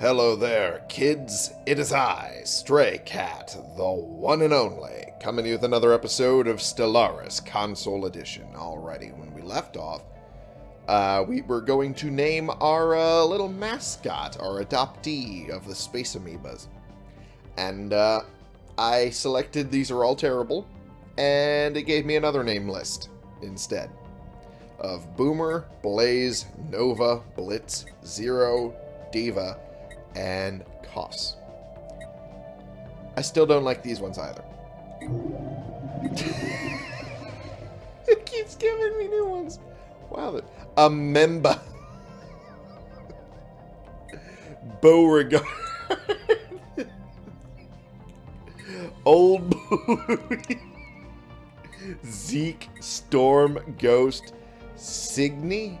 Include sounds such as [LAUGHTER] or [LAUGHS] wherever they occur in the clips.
Hello there, kids. It is I, Stray Cat, the one and only, coming to you with another episode of Stellaris Console Edition. Alrighty, when we left off, uh, we were going to name our uh, little mascot, our adoptee of the Space Amoebas. And uh, I selected these are all terrible, and it gave me another name list instead of Boomer, Blaze, Nova, Blitz, Zero, Diva, and Koss. I still don't like these ones either. [LAUGHS] it keeps giving me new ones. Wow. A member. [LAUGHS] Beauregard. [LAUGHS] Old Zeke, Storm, Ghost, Signy.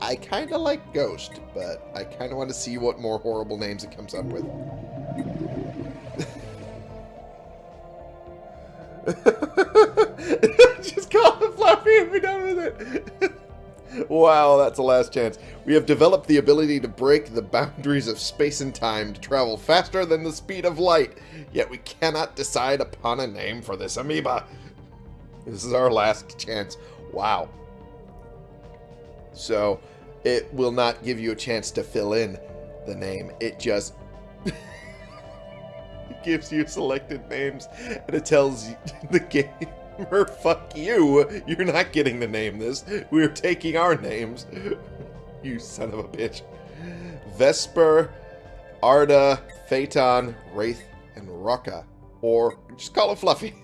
I kind of like Ghost, but I kind of want to see what more horrible names it comes up with. [LAUGHS] Just call it Fluffy and be done with it. [LAUGHS] wow, that's the last chance. We have developed the ability to break the boundaries of space and time to travel faster than the speed of light, yet we cannot decide upon a name for this amoeba. This is our last chance. Wow. So, it will not give you a chance to fill in the name. It just [LAUGHS] gives you selected names, and it tells [LAUGHS] the gamer, fuck you, you're not getting to name this. We're taking our names. [LAUGHS] you son of a bitch. Vesper, Arda, Phaeton, Wraith, and Rocka. Or just call it Fluffy.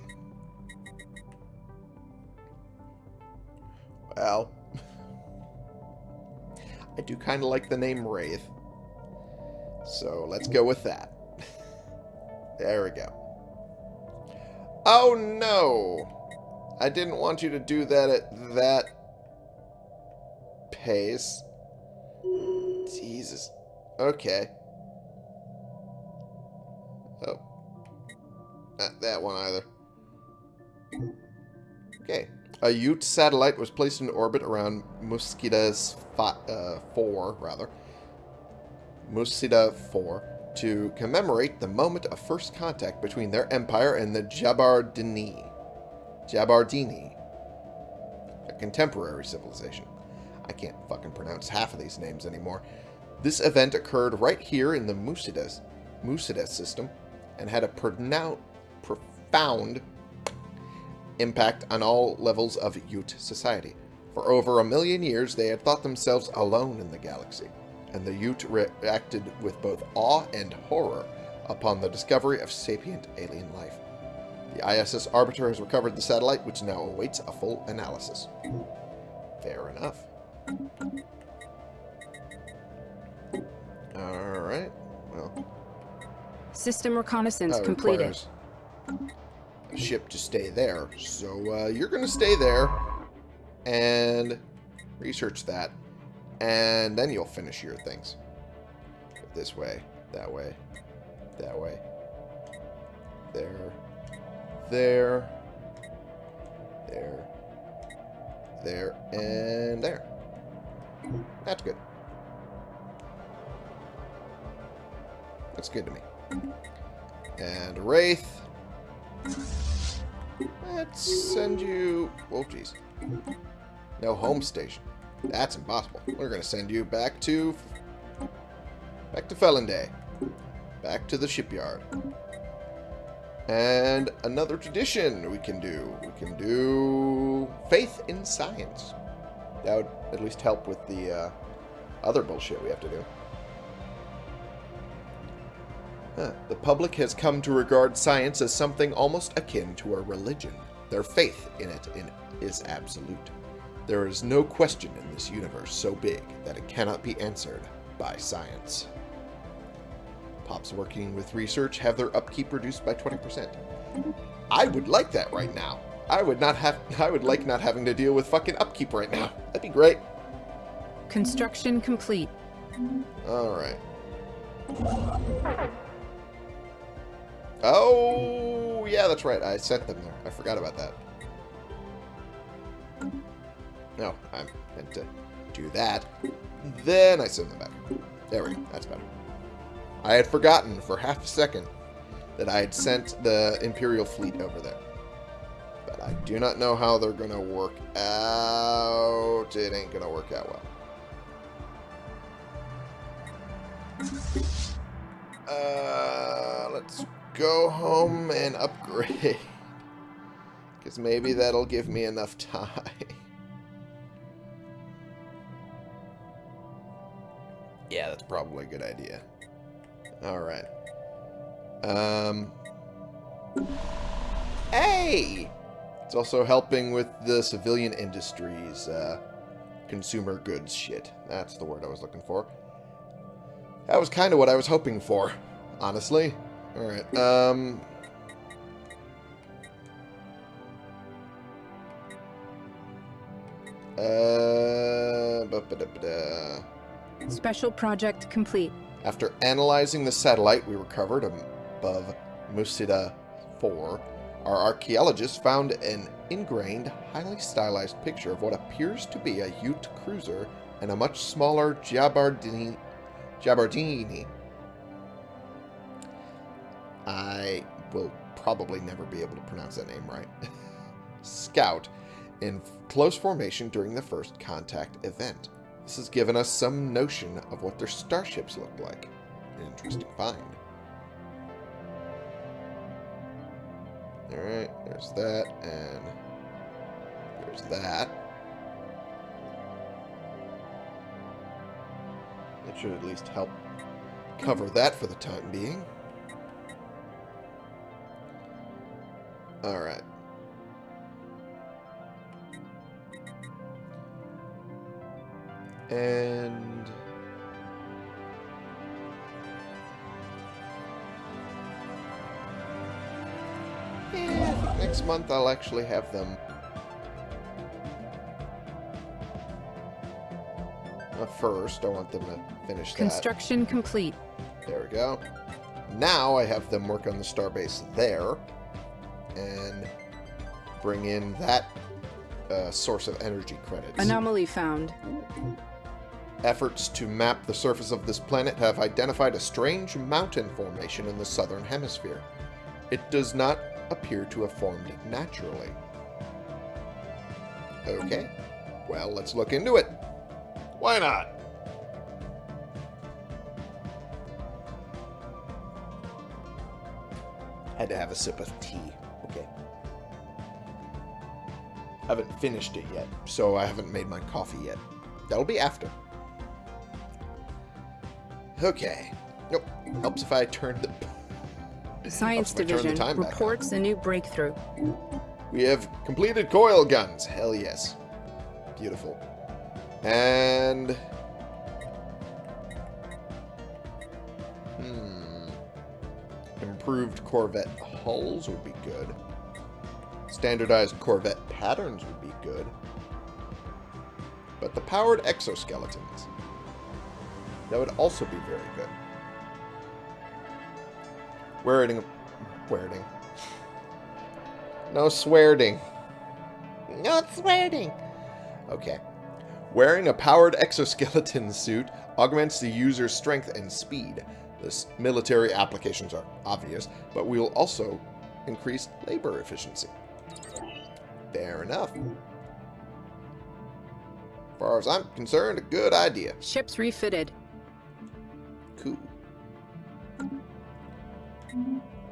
Well, I do kind of like the name Wraith. So let's go with that. [LAUGHS] there we go. Oh no! I didn't want you to do that at that pace. Jesus. Okay. Oh. Not that one either. Okay. A Ute satellite was placed in orbit around Muscidas uh, 4, rather. Musida 4, to commemorate the moment of first contact between their empire and the Jabardini. Jabardini. A contemporary civilization. I can't fucking pronounce half of these names anymore. This event occurred right here in the Musidas system and had a profound impact on all levels of Ute society. For over a million years, they had thought themselves alone in the galaxy, and the Ute reacted with both awe and horror upon the discovery of sapient alien life. The ISS Arbiter has recovered the satellite, which now awaits a full analysis. Fair enough. Alright, well... System reconnaissance completed ship to stay there. So uh, you're going to stay there and research that. And then you'll finish your things. This way, that way, that way, there, there, there, there, and there. That's good. That's good to me. And Wraith, Let's send you... Oh, jeez. No home station. That's impossible. We're going to send you back to... Back to Felinday. Back to the shipyard. And another tradition we can do. We can do faith in science. That would at least help with the uh, other bullshit we have to do. The public has come to regard science as something almost akin to a religion. Their faith in it is absolute. There is no question in this universe so big that it cannot be answered by science. Pops working with research have their upkeep reduced by 20%. Mm-hmm. I would like that right now. I would not have I would like not having to deal with fucking upkeep right now. That'd be great. Construction complete. All right. Mm-hmm. Oh, yeah, that's right. I sent them there. I forgot about that. No, I meant to do that. Then I send them back. There we go. That's better. I had forgotten for half a second that I had sent the Imperial fleet over there. But I do not know how they're going to work out. It ain't going to work out well. Uh, let's go home and upgrade. [LAUGHS] Because maybe that'll give me enough time. [LAUGHS] yeah, that's probably a good idea. Alright. Um. Hey! It's also helping with the civilian industries, uh, consumer goods shit. That's the word I was looking for. That was kind of what I was hoping for, honestly. Alright, um... Uh... Ba -ba -da -ba -da. Special project complete. After analyzing the satellite we recovered above Musida 4, our archaeologists found an ingrained, highly stylized picture of what appears to be a Ute cruiser and a much smaller Jabardini. Jabardini. I will probably never be able to pronounce that name right. [LAUGHS] Scout in close formation during the first contact event. This has given us some notion of what their starships look like. An interesting find. Alright, there's that, and there's that. That should at least help cover that for the time being. Alright. And... Yeah, next month I'll actually have them. Uh, first, I want them to finish that. Construction complete. There we go. Now I have them work on the starbase there. And bring in that uh, source of energy credits. Anomaly found. Efforts to map the surface of this planet have identified a strange mountain formation in the southern hemisphere. It does not appear to have formed naturally. Okay. Well, let's look into it. Why not? Had to have a sip of tea. Haven't finished it yet, so I haven't made my coffee yet. That'll be after. Okay. Nope. Helps if I turn the... [LAUGHS] Science the Division back reports a new breakthrough. We have completed coil guns. Hell yes. Beautiful. And... Hmm. Improved Corvette hulls would be good. Standardized Corvette patterns would be good. But the powered exoskeletons. That would also be very good. Wearing... Wearing. No swearing. No swearing. Okay. Wearing a powered exoskeleton suit augments the user's strength and speed. This military applications are obvious, but we will also increase labor efficiency. Fair enough. As far as I'm concerned, a good idea. Ships refitted. Cool.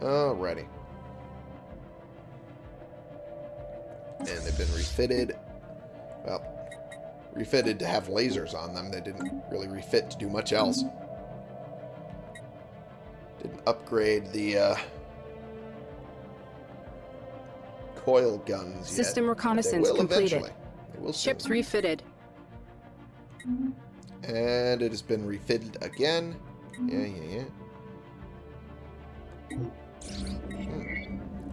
Alrighty. And they've been refitted. Well, refitted to have lasers on them. They didn't really refit to do much else. Didn't upgrade the uh, coil guns System but reconnaissance completed. eventually. They will Ships refitted. And it has been refitted again. Yeah, yeah, yeah. Hmm.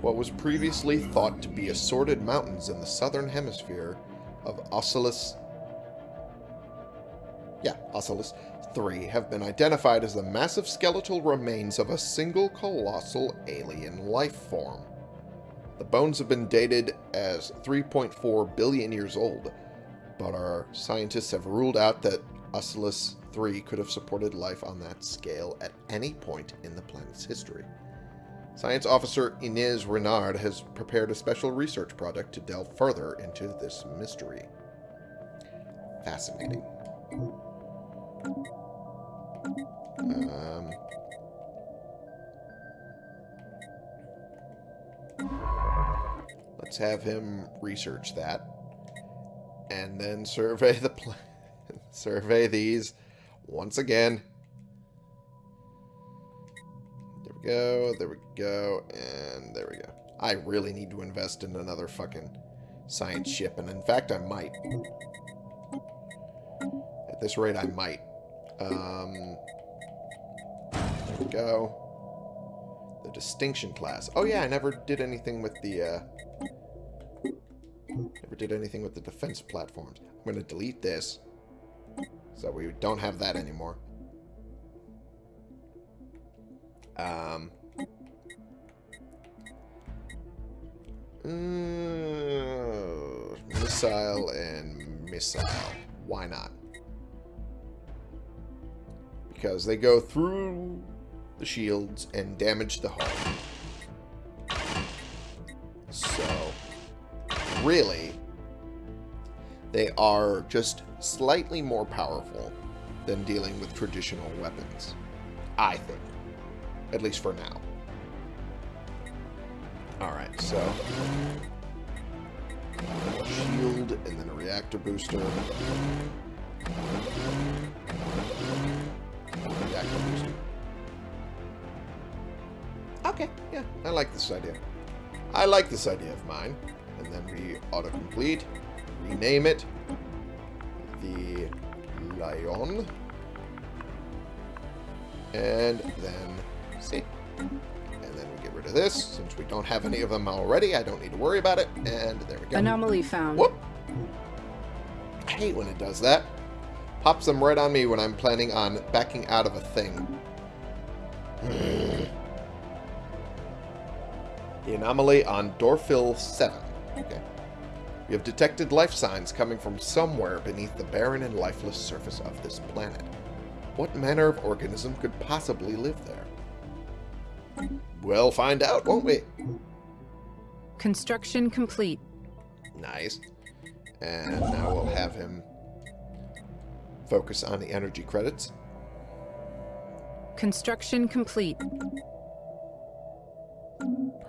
What was previously thought to be assorted mountains in the southern hemisphere of Oculus... Yeah, Oculus 3 have been identified as the massive skeletal remains of a single colossal alien life form. The bones have been dated as 3.4 billion years old, but our scientists have ruled out that Oculus 3 could have supported life on that scale at any point in the planet's history. Science officer Inez Renard has prepared a special research project to delve further into this mystery. Fascinating. Um, let's have him research that. And then survey the [LAUGHS] survey these once again. There we go, there we go, and there we go. I really need to invest in another fucking science ship, and in fact I might. At this rate I might. Um, there we go. The distinction class. Oh yeah, I never did anything with the, uh... Never did anything with the defense platforms. I'm going to delete this. So we don't have that anymore. Um... Uh, missile and missile. Why not? Because they go through the shields and damage the hull. So, really, they are just slightly more powerful than dealing with traditional weapons. I think. At least for now. Alright, so... Shield, and then a reactor booster. Reactor booster. Okay, yeah, I like this idea. I like this idea of mine. And then we autocomplete, rename it the Lion, and then see. And then we get rid of this. Since we don't have any of them already, I don't need to worry about it. And there we go. Anomaly found. Whoop! I hate when it does that. Pops them right on me when I'm planning on backing out of a thing. The anomaly on Dorfil 7. Okay. We have detected life signs coming from somewhere beneath the barren and lifeless surface of this planet. What manner of organism could possibly live there? We'll find out, won't we? Construction complete. Nice. And now we'll have him focus on the energy credits. Construction complete.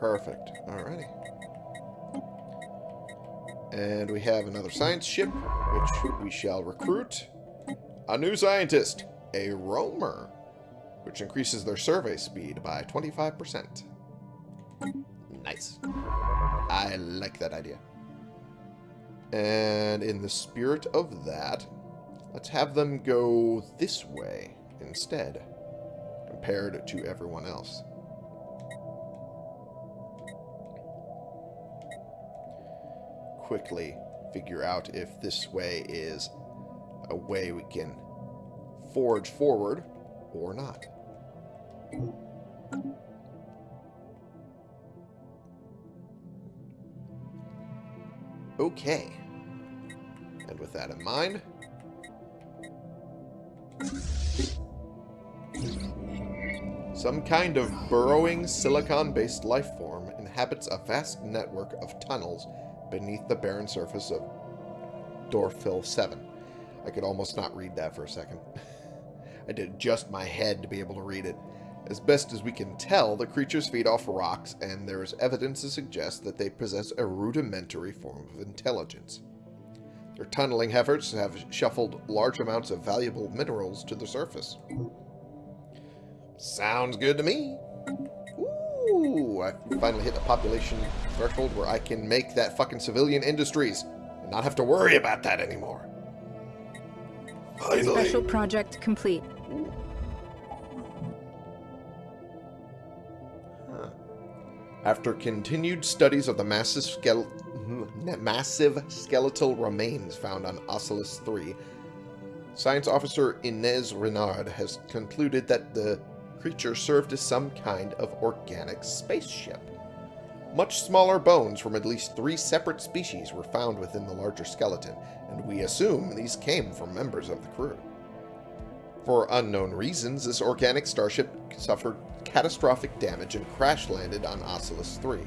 Perfect. Alrighty. And we have another science ship, which we shall recruit. A new scientist, a roamer, which increases their survey speed by 25%. Nice. I like that idea. And in the spirit of that, let's have them go this way instead, compared to everyone else. Quickly figure out if this way is a way we can forge forward or not. Okay. And with that in mind... Some kind of burrowing silicon-based life form inhabits a vast network of tunnels beneath the barren surface of Dorfil 7. I could almost not read that for a second. [LAUGHS] I did adjust my head to be able to read it. As best as we can tell, the creatures feed off rocks, and there is evidence to suggest that they possess a rudimentary form of intelligence. Their tunneling efforts have shuffled large amounts of valuable minerals to the surface. Sounds good to me. Ooh, I finally hit the population threshold where I can make that fucking civilian industries and not have to worry about that anymore. Finally. Special project complete. Huh. After continued studies of the massive, skele hmm, massive skeletal remains found on Oculus 3, Science Officer Inez Renard has concluded that the creature served as some kind of organic spaceship. Much smaller bones from at least three separate species were found within the larger skeleton, and we assume these came from members of the crew. For unknown reasons, this organic starship suffered catastrophic damage and crash-landed on Oculus 3.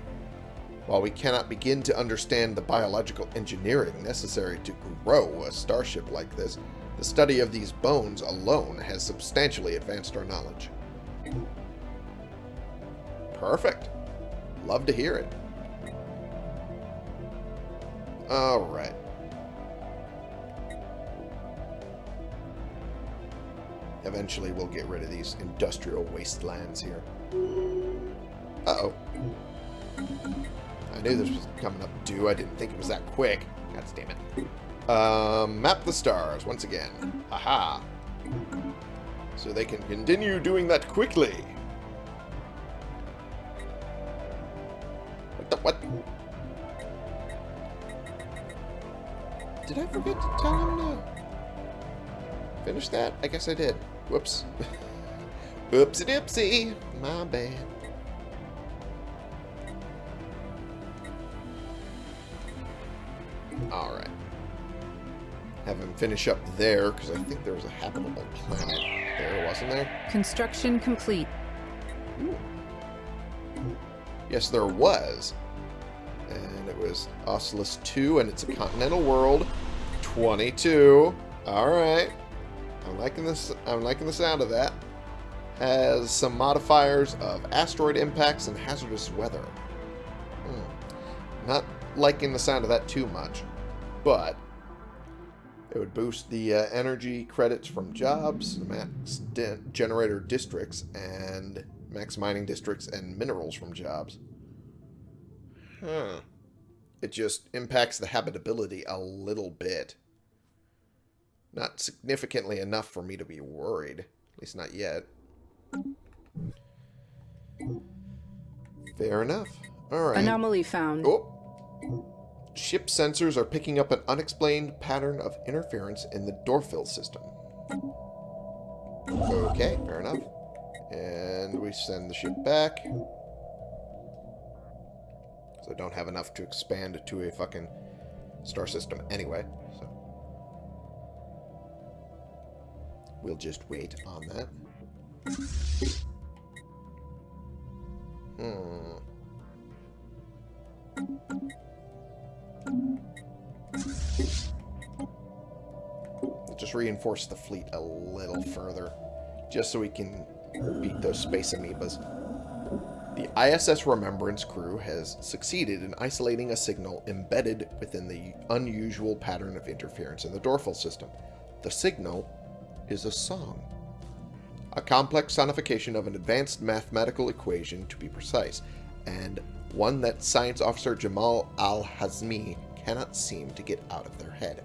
While we cannot begin to understand the biological engineering necessary to grow a starship like this, the study of these bones alone has substantially advanced our knowledge. Perfect. Love to hear it. Alright. Eventually we'll get rid of these industrial wastelands here. Uh-oh. I knew this was coming up due. I didn't think it was that quick. God damn it. Um, map the stars once again. Haha. So they can continue doing that quickly. What the what? Did I forget to tell him to finish that? I guess I did. Whoops. [LAUGHS] Whoopsie dipsy. My bad. Alright. Have him finish up there, because I think there was a habitable planet there, wasn't there? Construction complete. Yes, there was. And it was Oculus 2, and it's a continental world. 22. Alright. I'm liking this I'm liking the sound of that. Has some modifiers of asteroid impacts and hazardous weather. Hmm. Not liking the sound of that too much, but it would boost the uh, energy credits from jobs, max generator districts, and max mining districts and minerals from jobs. Huh. It just impacts the habitability a little bit. Not significantly enough for me to be worried. At least not yet. Fair enough. Alright. Anomaly found. Oh. Ship sensors are picking up an unexplained pattern of interference in the Dorfil system. Okay, fair enough. And we send the ship back. So I don't have enough to expand to a fucking star system anyway. So we'll just wait on that. Hmm. Just reinforce the fleet a little further, just so we can beat those space amoebas. The ISS Remembrance crew has succeeded in isolating a signal embedded within the unusual pattern of interference in the Dorfil system. The signal is a song. A complex sonification of an advanced mathematical equation, to be precise, and one that Science Officer Jamal Al-Hazmi cannot seem to get out of their head.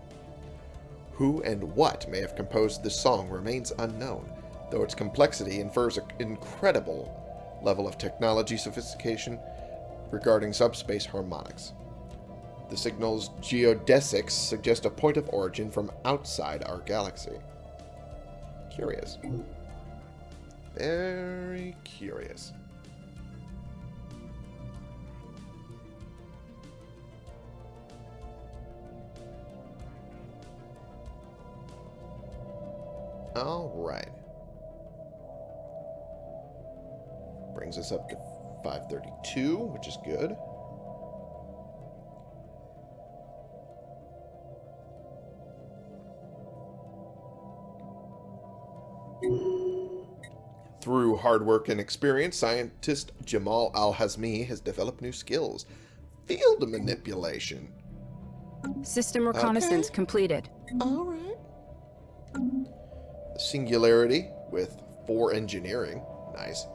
Who and what may have composed this song remains unknown, though its complexity infers an incredible level of technology sophistication regarding subspace harmonics. The signal's geodesics suggest a point of origin from outside our galaxy. Curious. Very curious. All right. Brings us up to 532, which is good. Through hard work and experience, scientist Jamal Al-Hazmi has developed new skills. Field manipulation. System reconnaissance Okay. completed. All right. Singularity with four engineering. Nice.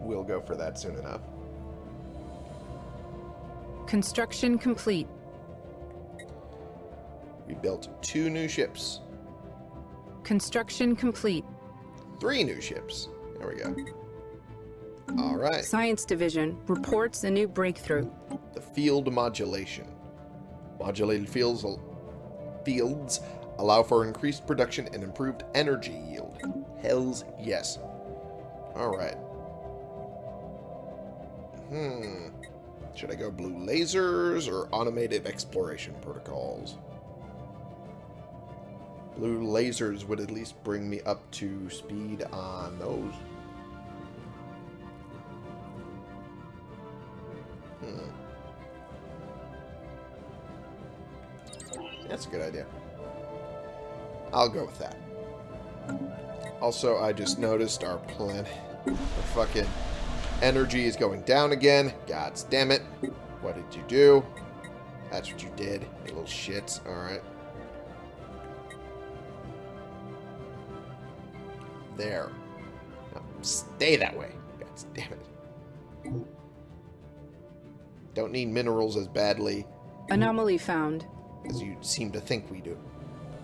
We'll go for that soon enough. Construction complete. We built two new ships. Construction complete. Three new ships. There we go. All right. Science Division reports a new breakthrough. The field modulation. Modulated fields, fields allow for increased production and improved energy yield. Hells yes. Alright. Hmm. Should I go blue lasers or automated exploration protocols? Blue lasers would at least bring me up to speed on those. That's a good idea. I'll go with that. Also, I just noticed our planet, our fucking energy is going down again. God damn it. What did you do? That's what you did, you little shits. Alright. There. Now, stay that way. God damn it. Don't need minerals as badly Anomaly found. As you seem to think we do.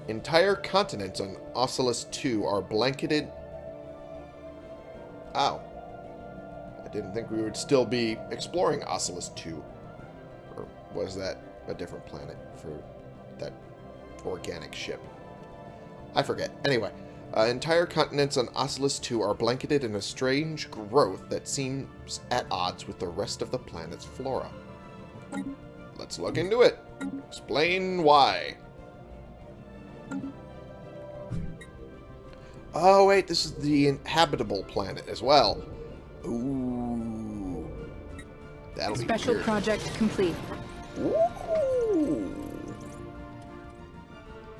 Entire continents on Oculus 2 are blanketed... Ow. I didn't think we would still be exploring Oculus 2. Or was that a different planet for that organic ship? I forget. Anyway, uh, entire continents on Oculus 2 are blanketed in a strange growth that seems at odds with the rest of the planet's flora. Let's look into it. Explain why. Oh, wait, this is the inhabitable planet as well. Ooh. That'll Special project complete. Ooh.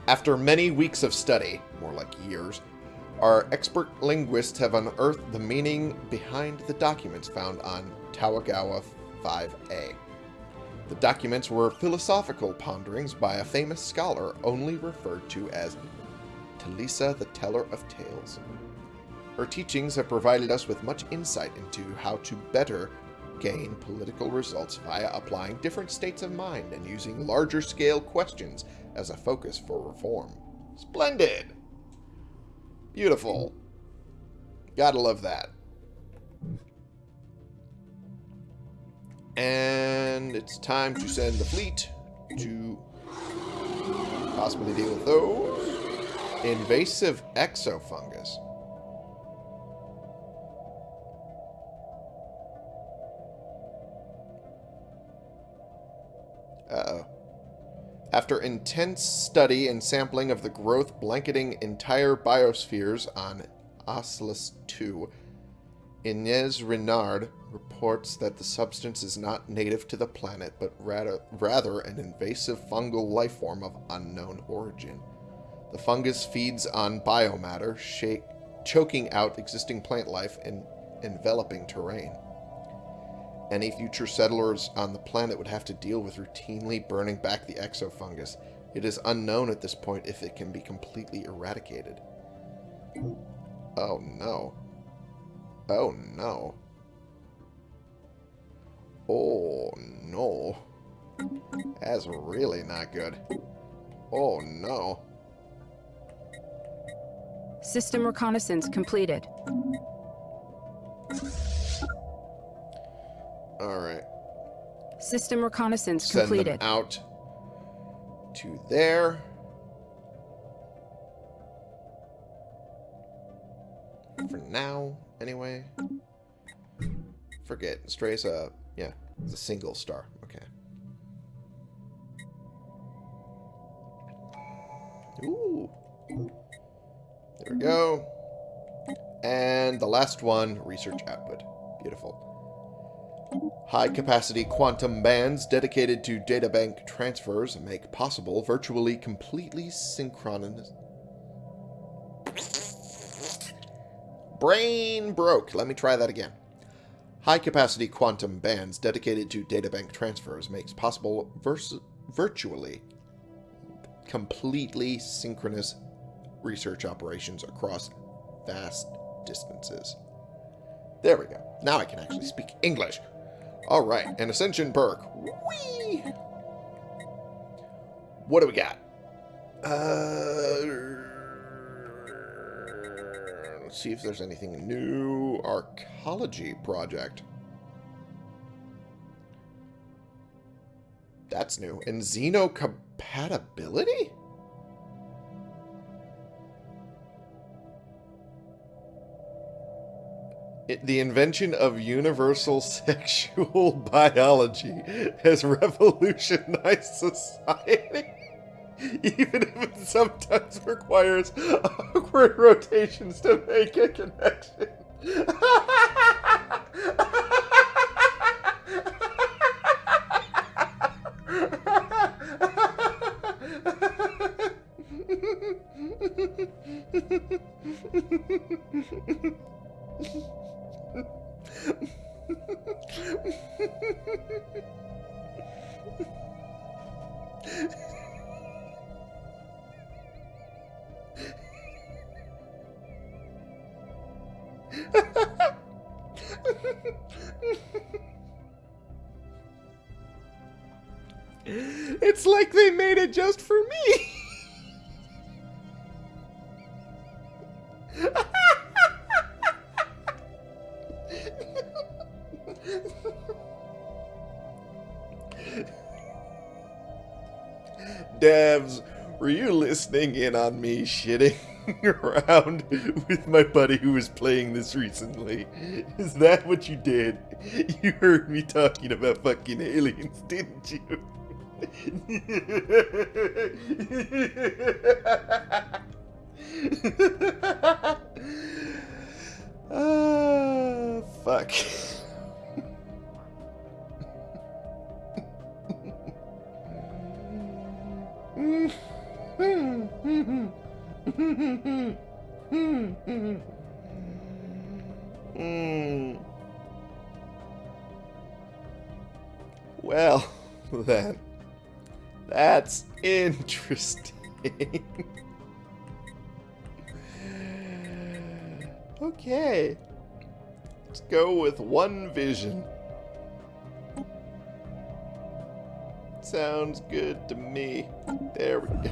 After many weeks of study, more like years, our expert linguists have unearthed the meaning behind the documents found on Tawagawa 5A. The documents were philosophical ponderings by a famous scholar only referred to as Talisa the Teller of Tales. Her teachings have provided us with much insight into how to better gain political results via applying different states of mind and using larger scale questions as a focus for reform. Splendid! Beautiful. Gotta love that. And it's time to send the fleet to possibly deal with those. Invasive exofungus. Uh-oh. After intense study and sampling of the growth blanketing entire biospheres on Oculus 2, Inez Renard reports that the substance is not native to the planet, but rather, rather an invasive fungal life form of unknown origin. The fungus feeds on biomatter, shake, choking out existing plant life and enveloping terrain. Any future settlers on the planet would have to deal with routinely burning back the exofungus. It is unknown at this point if it can be completely eradicated. Oh no. Oh no. Oh no. That's really not good. Oh no. System reconnaissance completed. Alright. System reconnaissance Send completed. them out to there. For now, anyway. Forget. Stray's a, yeah, it's a single star. Okay. Ooh. There we go. And the last one, research output. Beautiful. High-capacity quantum bands dedicated to databank transfers make possible virtually completely synchronous... Brain broke. Let me try that again. High-capacity quantum bands dedicated to databank transfers makes possible virtually completely synchronous research operations across vast distances. There we go. Now I can actually speak English. All right, an Ascension perk. Whee! What do we got? Uh, see if there's anything new. Arcology project. That's new. And xenocompatibility? It, the invention of universal [LAUGHS] sexual biology has revolutionized [LAUGHS] society. [LAUGHS] even if it sometimes requires awkward rotations to make a connection. [LAUGHS] listening in on me shitting [LAUGHS] around with my buddy who was playing this recently? Is that what you did? You heard me talking about fucking aliens, [LAUGHS] didn't you? Ah, fuck. Hmm. [LAUGHS] [LAUGHS] Well, then. That's interesting. [LAUGHS] okay. Let's go with one vision. Sounds good to me. There we go.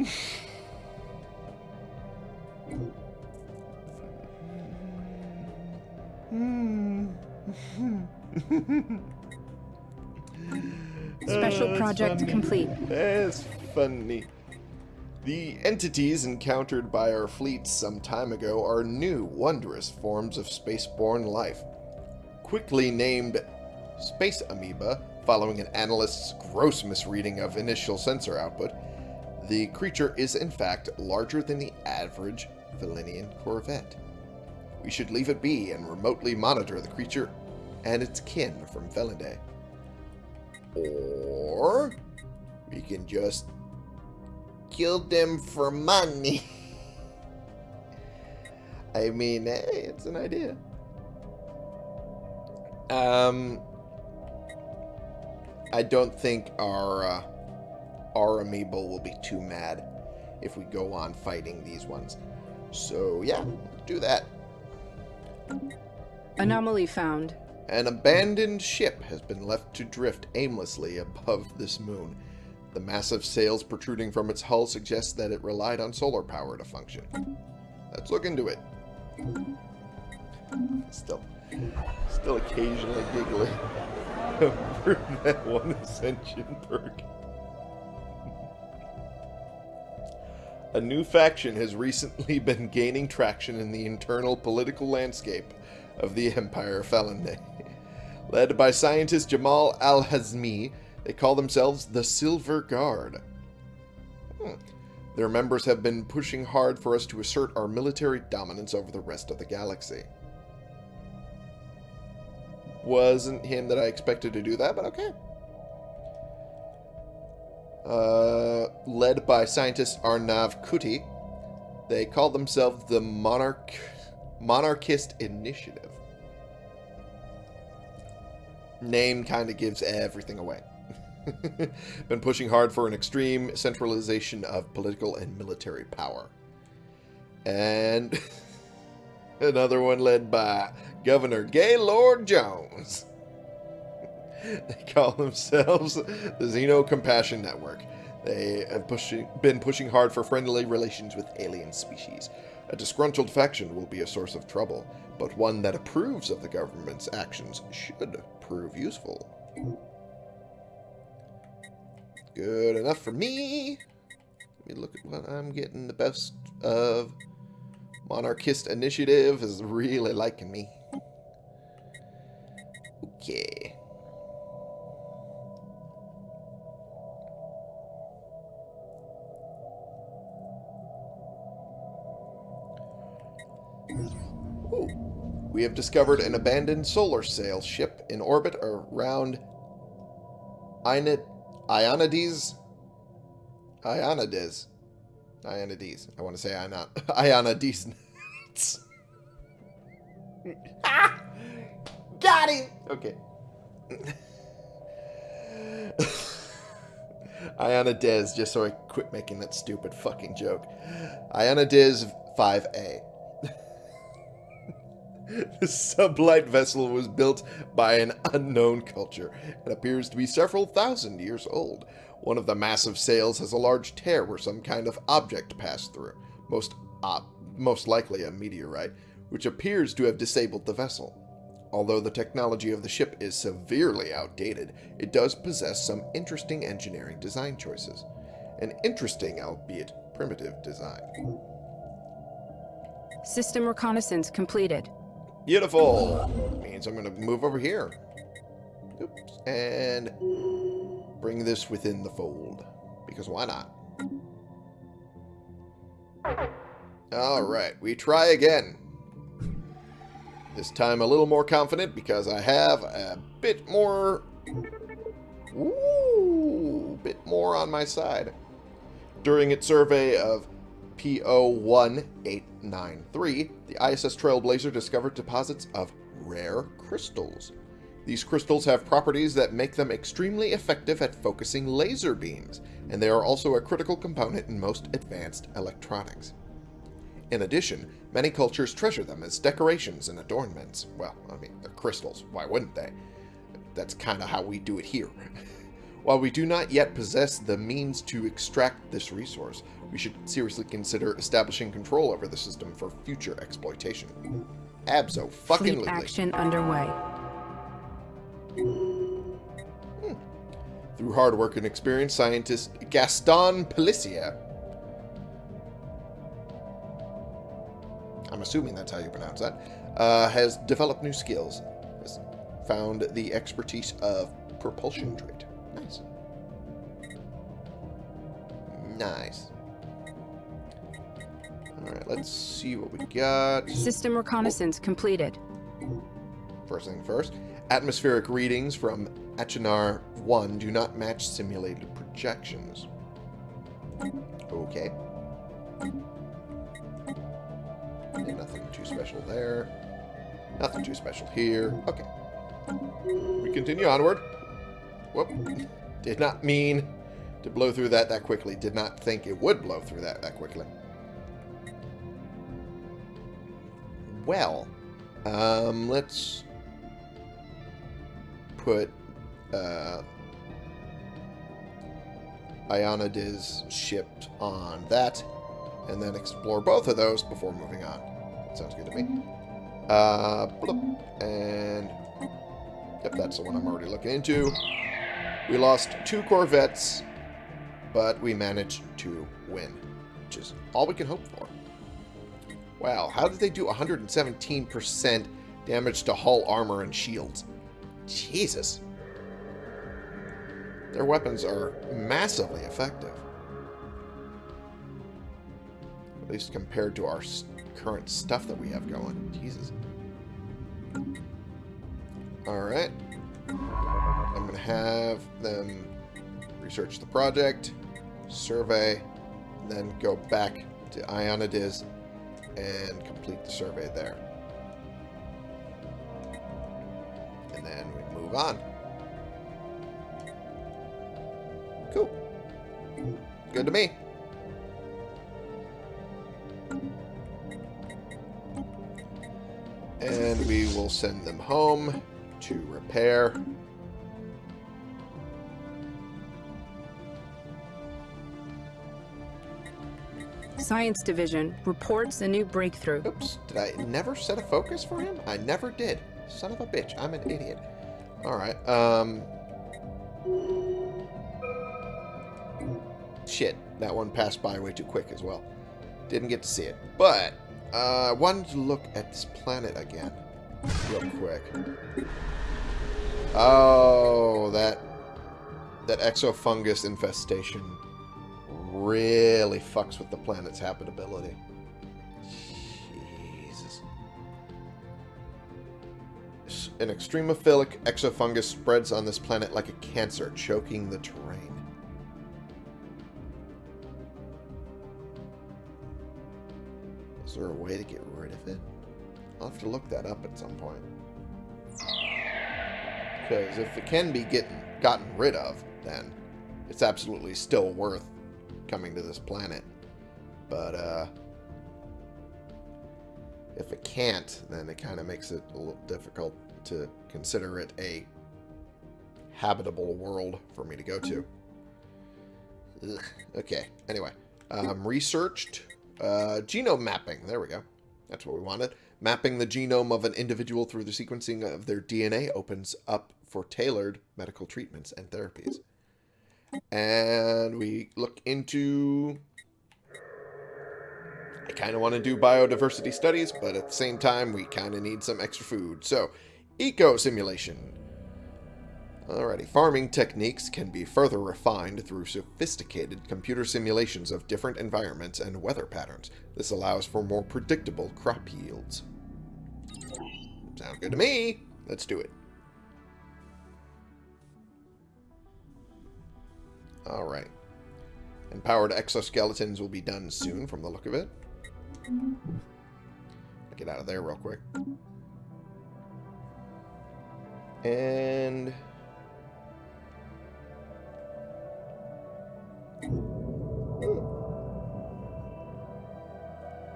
[LAUGHS] Special oh, that's project funny. complete. That's funny. The entities encountered by our fleet some time ago are new, wondrous forms of spaceborne life. Quickly named Space Amoeba, following an analyst's gross misreading of initial sensor output, the creature is in fact larger than the average Valinian corvette. We should leave it be and remotely monitor the creature and its kin from Felinde. Or we can just kill them for money. [LAUGHS] I mean, hey, it's an idea. Um, I don't think our uh, our amoeba will be too mad if we go on fighting these ones. So yeah, do that. Anomaly found. An abandoned ship has been left to drift aimlessly above this moon. The massive sails protruding from its hull suggest that it relied on solar power to function. Let's look into it. Still, still occasionally giggling [LAUGHS] over that one ascension perk. A new faction has recently [LAUGHS] been gaining traction in the internal political landscape of the Empire Felinde. Led by scientist Jamal Al Hazmi, they call themselves the Silver Guard. Hmm. Their members have been pushing hard for us to assert our military dominance over the rest of the galaxy. Wasn't him that I expected to do that, but okay. Uh, led by scientist Arnav Kuti, they call themselves the Monarch Monarchist Initiative. Name kind of gives everything away. [LAUGHS] Been pushing hard for an extreme centralization of political and military power. And [LAUGHS] another one led by Governor Gaylord Jones. [LAUGHS] They call themselves the Xeno Compassion Network. They have pushing, been pushing hard for friendly relations with alien species. A disgruntled faction will be a source of trouble, but one that approves of the government's actions should prove useful. Good enough for me. Let me look at what I'm getting. The best of Monarchist Initiative is really liking me. We have discovered an abandoned solar sail ship in orbit around Ionid Ionides. Ionides. Ionides. I want to say Ion [LAUGHS] Ionides. [LAUGHS] Got him! Okay. [LAUGHS] Ionides, just so I quit making that stupid fucking joke. Ionides 5A. [LAUGHS] the sublight vessel was built by an unknown culture and appears to be several thousand years old. One of the massive sails has a large tear where some kind of object passed through, most, uh, most likely a meteorite, which appears to have disabled the vessel. Although the technology of the ship is severely outdated, it does possess some interesting engineering design choices. An interesting, albeit primitive, design. System reconnaissance completed. Beautiful! Means I'm going to move over here. Oops. And bring this within the fold. Because why not? Alright, we try again. This time a little more confident because I have a bit more... Ooh, bit more on my side. During its survey of PO1893, the ISS Trailblazer discovered deposits of rare crystals. These crystals have properties that make them extremely effective at focusing laser beams, and they are also a critical component in most advanced electronics. In addition, many cultures treasure them as decorations and adornments. Well, I mean, they're crystals. Why wouldn't they? That's kind of how we do it here. [LAUGHS] While we do not yet possess the means to extract this resource, we should seriously consider establishing control over the system for future exploitation. Abso fucking Fleet action underway. Hmm. Through hard work and experience, scientist Gaston Pellissier I'm assuming that's how you pronounce that, uh, has developed new skills. Has found the expertise of propulsion trait. Nice. Nice. Alright, let's see what we got. System reconnaissance completed. First thing first. Atmospheric readings from Achenar 1 do not match simulated projections. Okay. Nothing too special there. Nothing too special here. Okay. We continue onward. Whoop. Did not mean to blow through that that quickly. Did not think it would blow through that that quickly. Well, um, let's put uh, Ionides shipped on that and then explore both of those before moving on. That sounds good to me. Uh, and yep, that's the one I'm already looking into. We lost two Corvettes, but we managed to win, which is all we can hope for. Wow, how did they do 117% damage to hull armor and shields? Jesus. Their weapons are massively effective. At least compared to our current stuff that we have going. Jesus. Alright. I'm going to have them research the project, survey, then go back to Ionides and complete the survey there. And then we move on. Cool. Good to me. And we will send them home to repair. Science Division reports a new breakthrough. Oops, did I never set a focus for him? I never did. Son of a bitch, I'm an idiot. Alright, um... Shit, that one passed by way too quick as well. Didn't get to see it. But, uh, I wanted to look at this planet again. Real quick. Oh, that... That exofungus infestation really fucks with the planet's habitability. Jesus. an extremophilic exofungus spreads on this planet like a cancer, choking the terrain. Is there a way to get rid of it? I'll have to look that up at some point. Because if it can be getting gotten rid of, then it's absolutely still worth coming to this planet. But, uh, if it can't, then it kind of makes it a little difficult to consider it a habitable world for me to go to. Ugh. Okay, anyway. Um, researched uh, genome mapping. There we go. That's what we wanted. Mapping the genome of an individual through the sequencing of their DNA opens up for tailored medical treatments and therapies. And we look into... I kind of want to do biodiversity studies, but at the same time, we kind of need some extra food. So, eco simulation. Alrighty, farming techniques can be further refined through sophisticated computer simulations of different environments and weather patterns. This allows for more predictable crop yields. Sound good to me. Let's do it. Alright. Empowered exoskeletons will be done soon from the look of it. Get out of there real quick. And...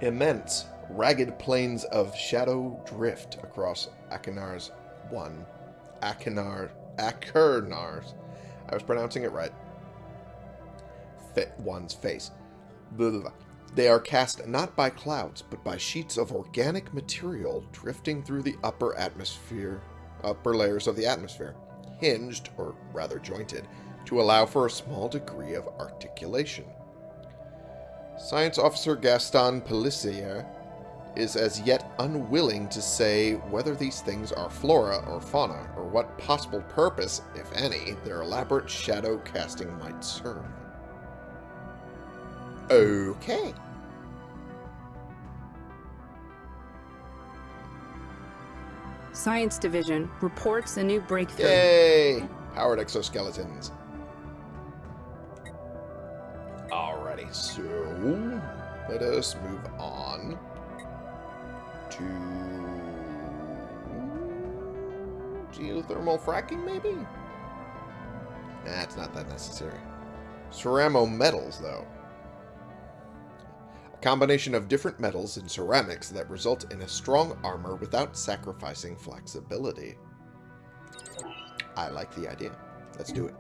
Immense, ragged plains of shadow drift across Akinar's one. Akinar... Akernar's. I was pronouncing it right. One's face. Blah, blah, blah. They are cast not by clouds, but by sheets of organic material drifting through the upper atmosphere, upper layers of the atmosphere, hinged, or rather jointed, to allow for a small degree of articulation. Science Officer Gaston Pelissier is as yet unwilling to say whether these things are flora or fauna, or what possible purpose, if any, their elaborate shadow casting might serve. Okay. Science Division reports a new breakthrough. Yay! Powered exoskeletons. Alrighty, so let us move on to geothermal fracking, maybe? Nah, it's not that necessary. Ceramo metals, though. Combination of different metals and ceramics that result in a strong armor without sacrificing flexibility. I like the idea. Let's do it.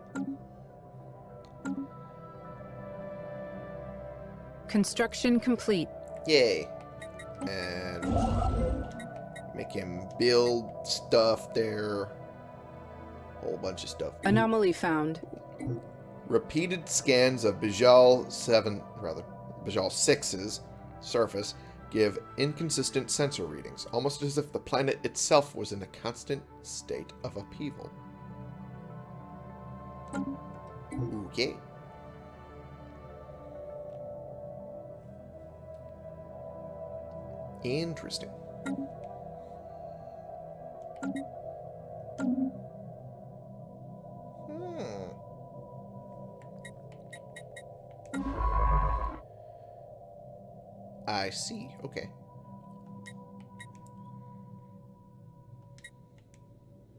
Construction complete. Yay. And make him build stuff there. Whole bunch of stuff. Anomaly found. Repeated scans of Bijal 7, rather, Bijal 6's surface give inconsistent sensor readings, almost as if the planet itself was in a constant state of upheaval. Okay. Interesting. I see. Okay.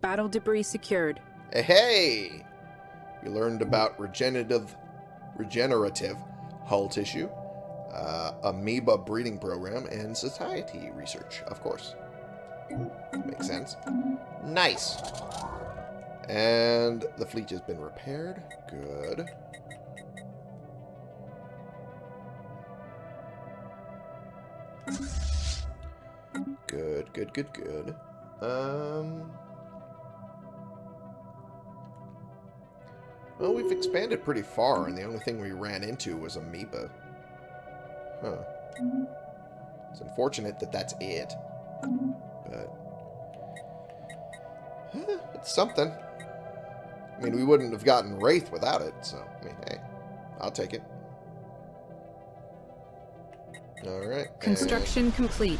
Battle debris secured. Hey, hey! We learned about regenerative, regenerative hull tissue, uh, amoeba breeding program, and society research, of course. Makes sense. Nice. And the fleet has been repaired. Good. Good, good, good. Um... Well, we've expanded pretty far, and the only thing we ran into was amoeba. Huh. It's unfortunate that that's it. But... it's something. I mean, we wouldn't have gotten Wraith without it, so, I mean, hey, I'll take it. Alright. Construction complete.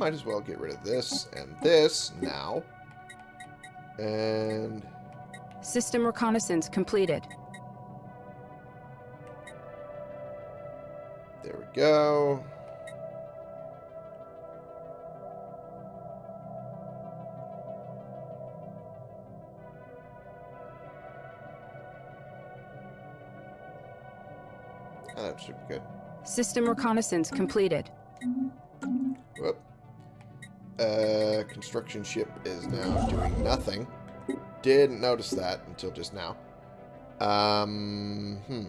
Might as well get rid of this and this now. And System reconnaissance completed. there we go. Oh, that should be good. System reconnaissance completed. Uh, construction ship is now doing nothing. Didn't notice that until just now. Um, hmm.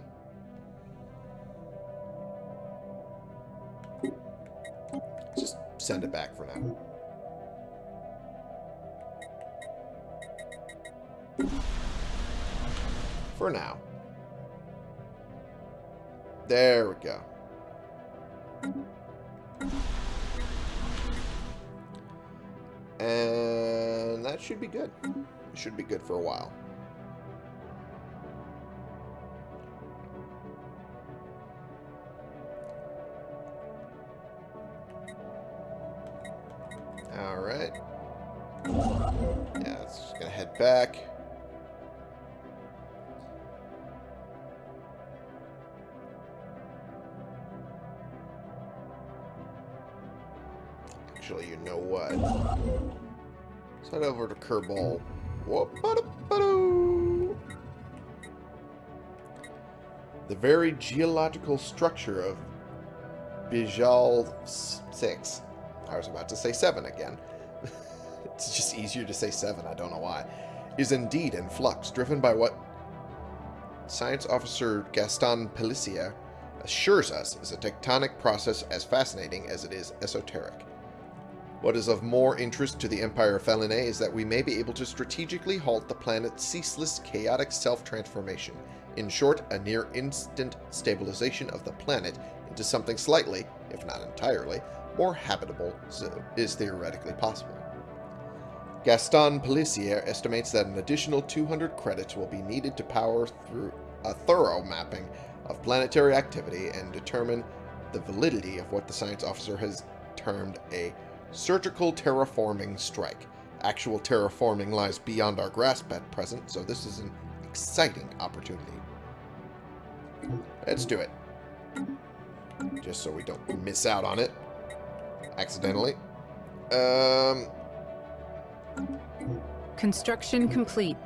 Just send it back for now. For now. There we go. And that should be good. It should be good for a while. Alright. Yeah, it's just gonna head back. Actually, you know what? Let's head over to Kerbal. The very geological structure of Bijal 6. I was about to say 7 again. [LAUGHS] it's just easier to say 7, I don't know why. Is indeed in flux, driven by what Science Officer Gaston Pellissier assures us is a tectonic process as fascinating as it is esoteric. What is of more interest to the Empire of is that we may be able to strategically halt the planet's ceaseless, chaotic self-transformation. In short, a near-instant stabilization of the planet into something slightly, if not entirely, more habitable is theoretically possible. Gaston Pellissier estimates that an additional 200 credits will be needed to power through a thorough mapping of planetary activity and determine the validity of what the science officer has termed a surgical terraforming strike. Actual terraforming lies beyond our grasp at present, so this is an exciting opportunity. Let's do it. Just so we don't miss out on it. Accidentally. Um, Construction complete.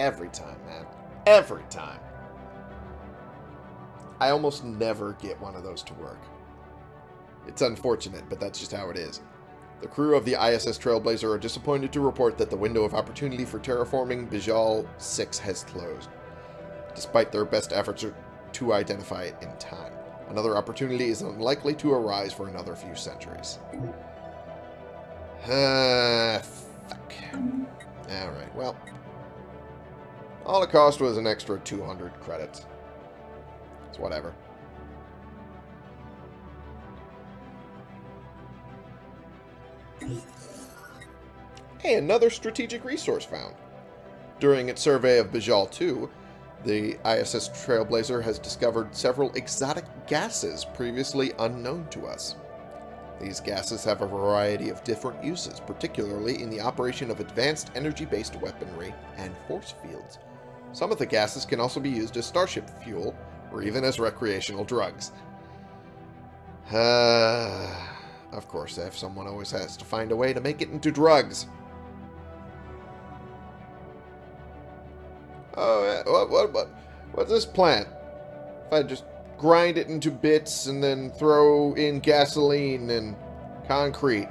every time, man. Every time. I almost never get one of those to work. It's unfortunate, but that's just how it is. The crew of the ISS Trailblazer are disappointed to report that the window of opportunity for terraforming Bijal 6 has closed, despite their best efforts to identify it in time. Another opportunity is unlikely to arise for another few centuries. Ah, fuck. Alright, well. Cost was an extra 200 credits. Whatever. Hey, another strategic resource found. During its survey of Bijal 2, the ISS Trailblazer has discovered several exotic gases previously unknown to us. These gases have a variety of different uses, particularly in the operation of advanced energy-based weaponry and force fields. Some of the gases can also be used as starship fuel, or even as recreational drugs. Uh, of course, if someone always has to find a way to make it into drugs. Oh, what, what, what, what's this plant? If I just grind it into bits and then throw in gasoline and concrete.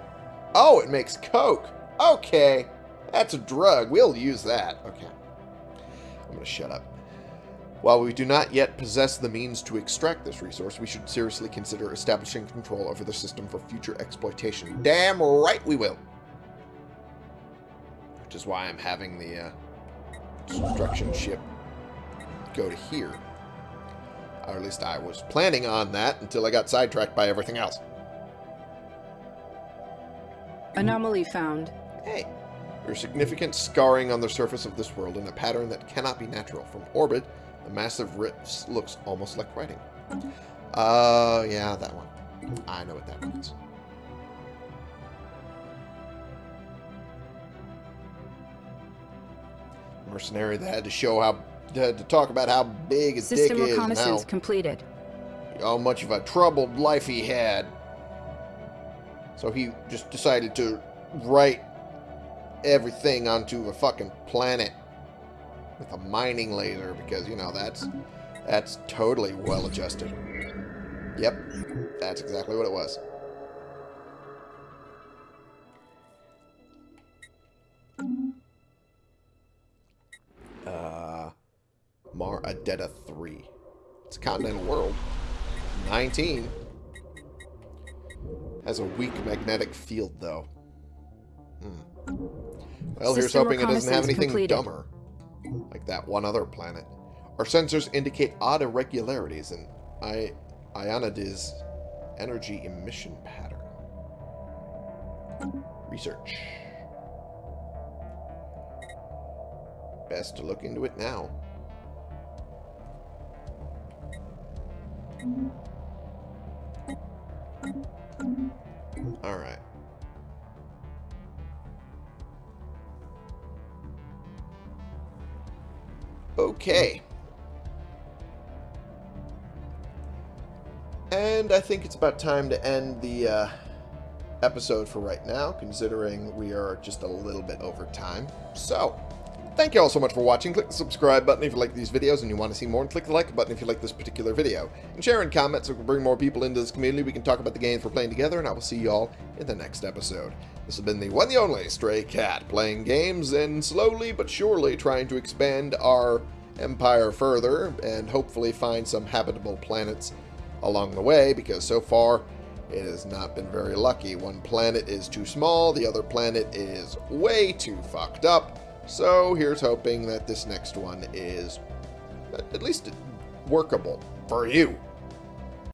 Oh, it makes coke. Okay, that's a drug. We'll use that. Okay. I'm going to shut up. While we do not yet possess the means to extract this resource, we should seriously consider establishing control over the system for future exploitation. Damn right we will. Which is why I'm having the uh, destruction ship go to here. Or at least I was planning on that until I got sidetracked by everything else. Anomaly found. Hey, there's significant scarring on the surface of this world in a pattern that cannot be natural. From orbit, The massive rifts looks almost like writing. Uh, yeah, that one. I know what that means. Mercenary that had to show how to, to talk about how big his System dick is how, reconnaissance completed. how much of a troubled life he had. So he just decided to write everything onto a fucking planet with a mining laser because you know that's that's totally well adjusted. Yep, that's exactly what it was. Uh, Mar Adetta 3. It's a continental world. 19. Has a weak magnetic field, though. Hmm. Well, here's System hoping it doesn't have anything completed. dumber. Like that one other planet. Our sensors indicate odd irregularities in I Ionidi's energy emission pattern. Research. Best to look into it now. Alright. Okay. And I think it's about time to end the uh, episode for right now, considering we are just a little bit over time. So, thank you all so much for watching. Click the subscribe button if you like these videos and you want to see more, and click the like button if you like this particular video. And share and comment so we can bring more people into this community. We can talk about the games we're playing together, and I will see you all in the next episode. This has been the one, the only Stray Cat, playing games and slowly but surely trying to expand our empire further and hopefully find some habitable planets along the way because so far it has not been very lucky. One planet is too small, the other planet is way too fucked up. So here's hoping that this next one is at least workable for you.